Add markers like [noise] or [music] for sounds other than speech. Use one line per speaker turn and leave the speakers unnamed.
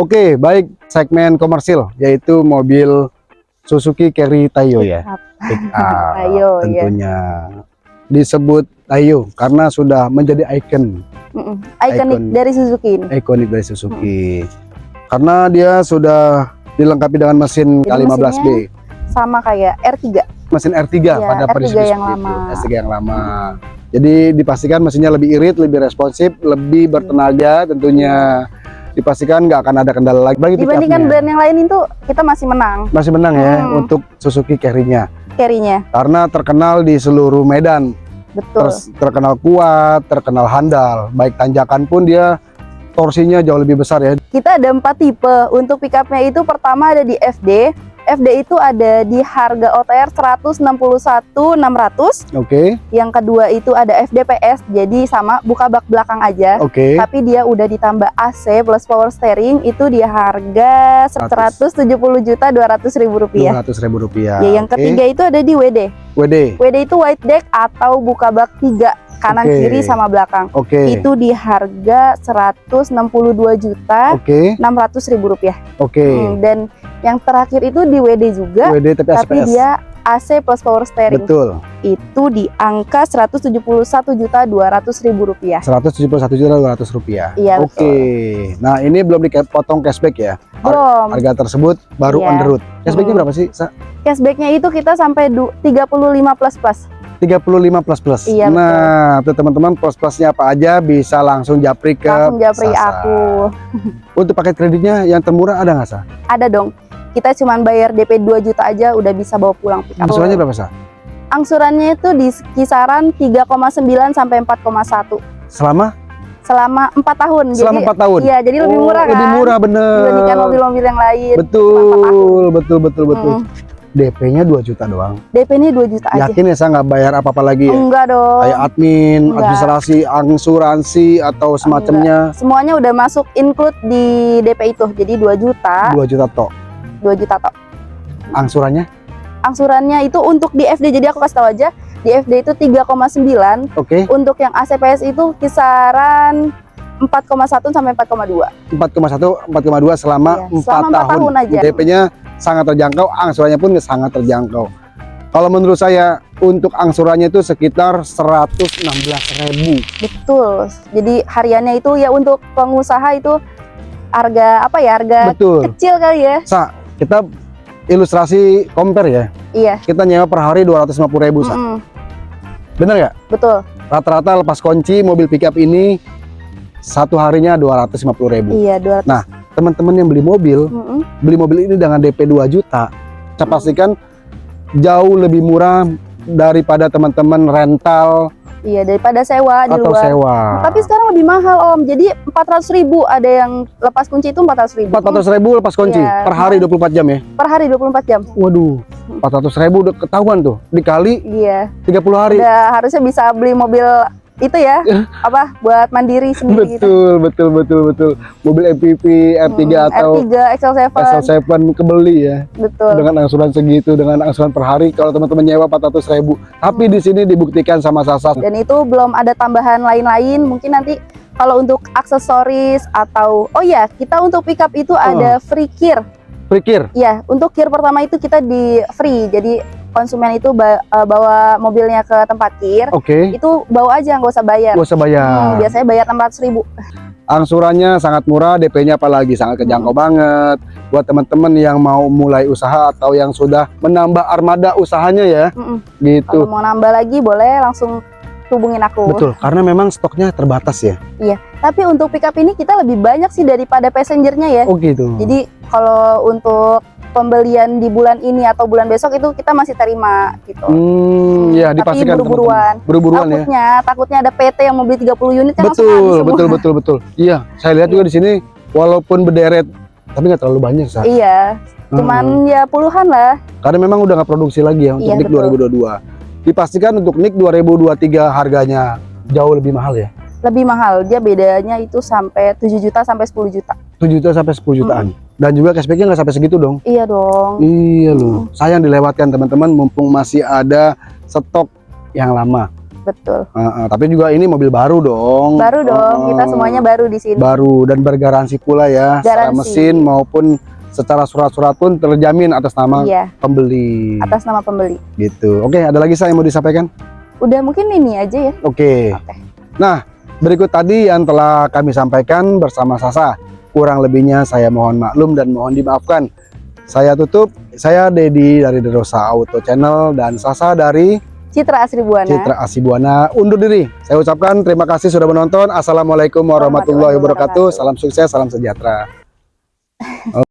Oke, baik segmen komersil yaitu mobil Suzuki Carry Tayo ya. Pick up, [laughs]
Tayo, ya.
tentunya disebut Tayo karena sudah menjadi ikon.
Ikonik
Icon.
dari Suzuki ini.
ikonik dari Suzuki. Karena dia sudah dilengkapi dengan mesin
Jadi
K15B,
Sama kayak R3.
mesin R3
Iya,
pada
R3
prediksi
yang
itu,
lama.
R3 yang lama. Jadi dipastikan mesinnya lebih irit, lebih responsif, lebih bertenaga tentunya. Dipastikan nggak akan ada kendala lagi. Bagi
Dibandingkan brand yang lain itu kita masih menang
masih menang ya
Hmm.
untuk Suzuki Carry-nya
carry-nya.
karena terkenal di seluruh medan
Betul.
Terus terkenal kuat terkenal handal baik tanjakan pun dia torsinya jauh lebih besar ya
Kita ada empat tipe. Untuk pickupnya itu pertama ada di FD. FD itu ada di harga OTR 161.600.
oke
Yang kedua itu ada FDPS, jadi sama buka bak belakang aja.
oke
Tapi dia udah ditambah AC plus power steering itu di harga 170 juta 200 ribu rupiah.
dua ratus ribu rupiah
Ya, yang
Oke.
ketiga itu ada di WD.
WD
WD itu white deck atau buka bak tiga kanan
Oke.
kiri sama belakang.
oke
Itu di harga 162 juta
oke
600 ribu rupiah.
oke
Hmm, dan yang terakhir itu di WD juga,
WD tapi
tapi
SPS
dia AC plus power steering
betul
itu di angka 171 juta 200 ribu rupiah.
seratus tujuh puluh satu juta dua ratus rupiah
Iya,
oke nah ini belum dipotong cashback ya
Belum.
harga tersebut baru
Iya.
on the road cashbacknya
Hmm.
berapa sih Sa?
Cashbacknya itu kita sampai du- 35 plus plus.
35 plus plus.
Iya,
nah, tuh teman-teman plus plusnya apa aja bisa langsung japri ke
Langsung japri
Sasa.
aku. [laughs]
Untuk paket kreditnya yang termurah ada nggak sah?
Ada dong. Kita cuman bayar DP 2 juta aja udah bisa bawa pulang pickup.
Angsurannya berapa sah?
Angsurannya itu di kisaran 3,9 sampai 4,1
Selama
selama 4 tahun.
selama
jadi,
4 tahun.
Iya, jadi lebih
Oh,
murah kan.
Lebih murah bener.
Dibandingkan mobil-mobil yang lain.
Betul, betul, betul, betul.
Mm.
DP-nya 2 juta doang.
DP ini 2 juta aja.
Yakin ya saya nggak bayar apa-apa lagi ya?
Enggak dong.
Kayak admin,
Enggak.
administrasi, angsuransi atau semacamnya.
Semuanya udah masuk include di DP itu. Jadi 2 juta,
2 juta tok.
2 juta tok.
Angsurannya?
Angsurannya itu untuk di FD. Jadi aku kasih tahu aja, di FD itu 3,9.
Oke,
Untuk yang ACPS itu kisaran 4,1 sampai 4,2.
4,1, 4,2 selama
Iya,
4
selama empat
tahun.
tahun aja.
DP-nya sangat terjangkau, angsurannya pun sangat terjangkau. Kalau menurut saya untuk angsurannya itu sekitar 116.000.
Betul. Jadi hariannya itu ya untuk pengusaha itu harga apa ya? Harga
Betul.
kecil kali ya.
Sa, kita ilustrasi compare ya.
Iya.
Kita nyewa per hari 250.000, Sa.
Mm-mm.
Bener nggak?
Betul.
Rata-rata lepas kunci mobil pickup ini satu harinya 250.000.
Iya, 200.
Nah, Teman-teman yang beli mobil,
Mm-mm.
beli mobil ini dengan DP 2 juta, saya
Hmm.
pastikan jauh lebih murah daripada teman-teman rental
Iya, daripada sewa di
atau
luar.
sewa.
Tapi sekarang lebih mahal Om. Jadi 400 ribu ada yang lepas kunci itu 400 ribu.
400 ribu lepas kunci
Iya.
per hari 24 jam ya.
per hari 24 jam.
Waduh, 400 ribu udah ketahuan tuh dikali
Iya.
30 hari.
Udah harusnya bisa beli mobil itu ya. [laughs] apa? Buat mandiri sendiri gitu.
Betul, betul, betul, betul. Mobil MPV, R3
Hmm,
atau
R3, XL7.
SL7 kebeli ya.
Betul.
Dengan angsuran segitu, dengan angsuran per hari kalau teman-teman nyewa 400 ribu. Tapi
Hmm.
di sini dibuktikan sama Sasa.
Dan itu belum ada tambahan lain-lain. Mungkin nanti kalau untuk aksesoris atau oh ya, kita untuk pickup itu ada free kir.
Pikir,
Ya, untuk kir pertama itu kita di free. Jadi konsumen itu eh, bawa mobilnya ke tempat kir,
oke,
itu bawa aja nggak usah bayar.
gak usah bayar.
Hmm, biasanya bayar 600 ribu.
Angsurannya sangat murah, DP-nya apalagi sangat kejangkau banget. Buat teman-teman yang mau mulai usaha atau yang sudah menambah armada usahanya ya,
Mm-mm.
gitu.
Kalau mau nambah lagi boleh langsung hubungin aku.
Betul, karena memang stoknya terbatas ya.
Tapi untuk pickup ini kita lebih banyak sih daripada passengernya ya.
Oh gitu.
Jadi kalau untuk pembelian di bulan ini atau bulan besok itu kita masih terima gitu.
Hmm, ya
Tapi
dipastikan
buru-buruan.
teman-teman. Buru-buruan ya.
takutnya, takutnya ada PT yang mau beli 30 unit kan
Betul,
semua.
betul, betul, betul. Iya, saya lihat juga di sini walaupun berderet tapi nggak terlalu banyak, Sa.
Iya,
Hmm.
cuman ya puluhan lah.
Karena memang udah nggak produksi lagi ya untuk
Iya,
NIK
betul.
2022. Dipastikan untuk NIK 2023 harganya jauh lebih mahal ya.
Lebih mahal, dia bedanya itu sampai 7 juta sampai 10 juta.
7 juta sampai 10 jutaan. Dan juga cashbacknya nggak sampai segitu dong.
Iya dong.
Iya loh. Sayang dilewatkan teman-teman mumpung masih ada stok yang lama.
betul.
Heeh, tapi juga ini mobil baru dong.
Baru dong, kita semuanya baru di sini.
baru dan bergaransi pula ya secara
Garansi.
mesin maupun secara surat-surat pun terjamin atas nama
Iya,
pembeli
atas nama pembeli.
gitu. Oke, ada lagi saya yang mau disampaikan?
Udah mungkin ini aja ya.
Oke.
Oke.
Nah, berikut tadi yang telah kami sampaikan bersama Sasa. Kurang lebihnya saya mohon maklum dan mohon dimaafkan. Saya tutup. Saya Dedi dari Derosa Auto Channel dan Sasa dari
Citra Asri Buana.
Citra Asibuana undur diri. Saya ucapkan terima kasih sudah menonton. Assalamualaikum warahmatullahi wabarakatuh. Salam sukses, salam sejahtera. [laughs]